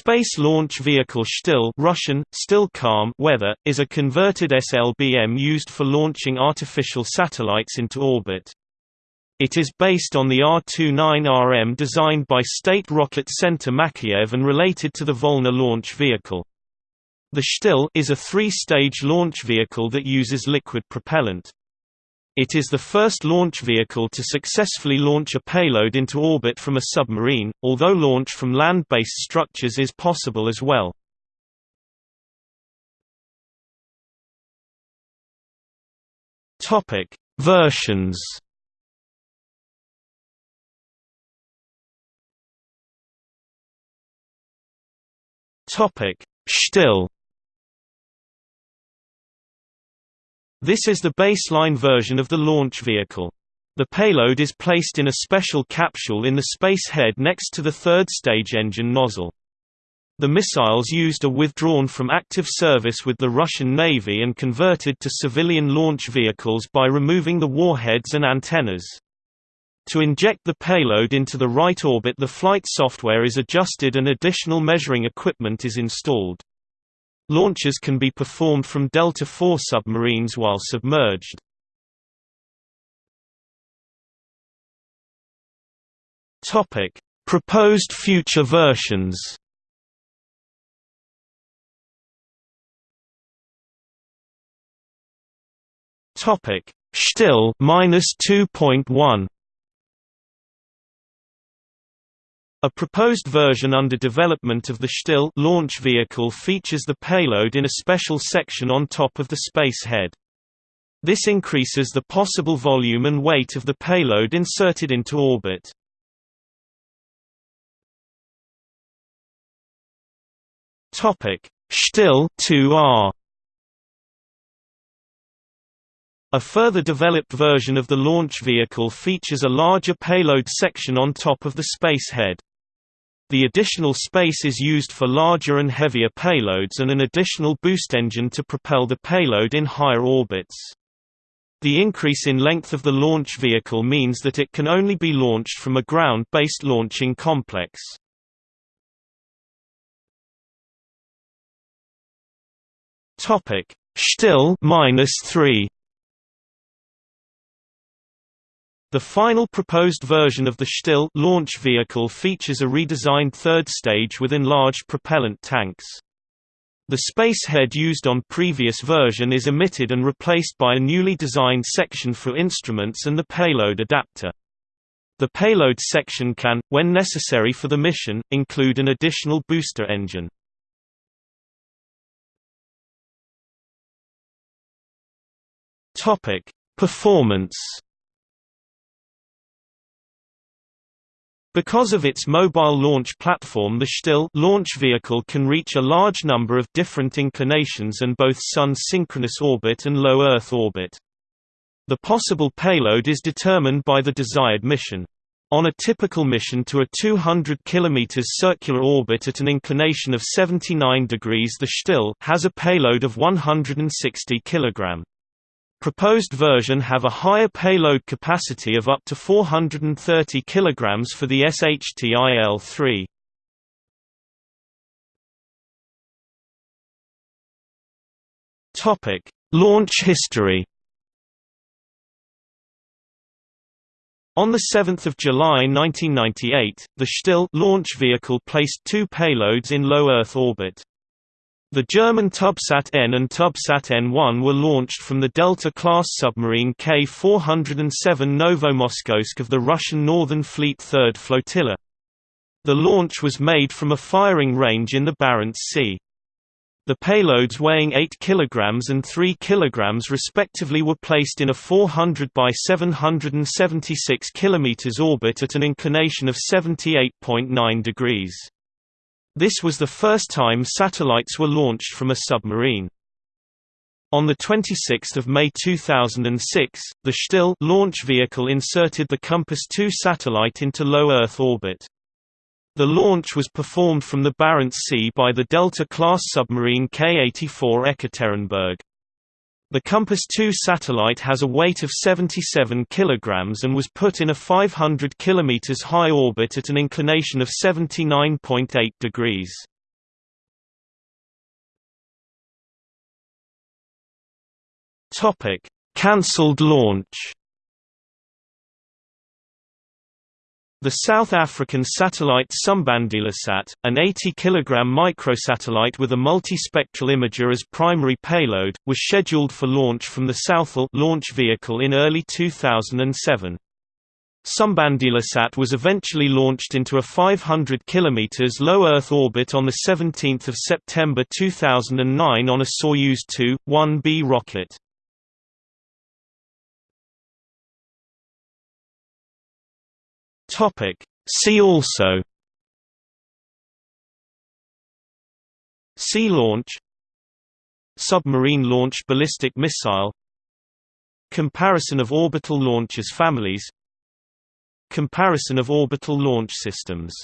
Space Launch Vehicle STIL Russian, Stilcom weather, is a converted SLBM used for launching artificial satellites into orbit. It is based on the R-29RM designed by State Rocket Center Makeyev and related to the Volna launch vehicle. The STIL is a three-stage launch vehicle that uses liquid propellant. It is the first launch vehicle to successfully launch a payload into orbit from a submarine, although launch from land-based structures is possible as well. Topic: Versions. Topic: STIL This is the baseline version of the launch vehicle. The payload is placed in a special capsule in the space head next to the third stage engine nozzle. The missiles used are withdrawn from active service with the Russian Navy and converted to civilian launch vehicles by removing the warheads and antennas. To inject the payload into the right orbit the flight software is adjusted and additional measuring equipment is installed. Launches can be performed from Delta IV submarines while submerged. Topic: Proposed future versions. Topic: STIL minus 2.1. A proposed version under development of the STIL launch vehicle features the payload in a special section on top of the space head. This increases the possible volume and weight of the payload inserted into orbit. Topic: STIL 2R A further developed version of the launch vehicle features a larger payload section on top of the space head. The additional space is used for larger and heavier payloads and an additional boost engine to propel the payload in higher orbits. The increase in length of the launch vehicle means that it can only be launched from a ground-based launching complex. Topic: STIL -3 The final proposed version of the STIL launch vehicle features a redesigned third stage with enlarged propellant tanks. The space head used on previous version is omitted and replaced by a newly designed section for instruments and the payload adapter. The payload section can, when necessary for the mission, include an additional booster engine. Performance Because of its mobile launch platform the STIL launch vehicle can reach a large number of different inclinations and both Sun-synchronous orbit and low Earth orbit. The possible payload is determined by the desired mission. On a typical mission to a 200 km circular orbit at an inclination of 79 degrees the STIL has a payload of 160 kg. Proposed version have a higher payload capacity of up to 430 kg for the SHTIL-3. Topic: Launch history. On 7 July 1998, the STIL launch vehicle placed two payloads in low Earth orbit. The German Tubsat N and Tubsat N1 were launched from the Delta-class submarine K-407 Novomoskovsk of the Russian Northern Fleet 3rd Flotilla. The launch was made from a firing range in the Barents Sea. The payloads weighing 8 kg and 3 kg respectively were placed in a 400 by 776 km orbit at an inclination of 78.9 degrees. This was the first time satellites were launched from a submarine. On 26 May 2006, the STIL launch vehicle inserted the Compass 2 satellite into low Earth orbit. The launch was performed from the Barents Sea by the Delta-class submarine K-84 Ekaterinburg. The Compass 2 satellite has a weight of 77 kg and was put in a 500 km high orbit at an inclination of 79.8 degrees. Cancelled launch The South African satellite Sumbandilasat, an 80 kg microsatellite with a multispectral imager as primary payload, was scheduled for launch from the STIL launch vehicle in early 2007. Sumbandilasat was eventually launched into a 500 km low Earth orbit on 17 September 2009 on a Soyuz 2-1B rocket. See also. Sea launch. Submarine launched ballistic missile. Comparison of orbital launch as families. Comparison of orbital launch systems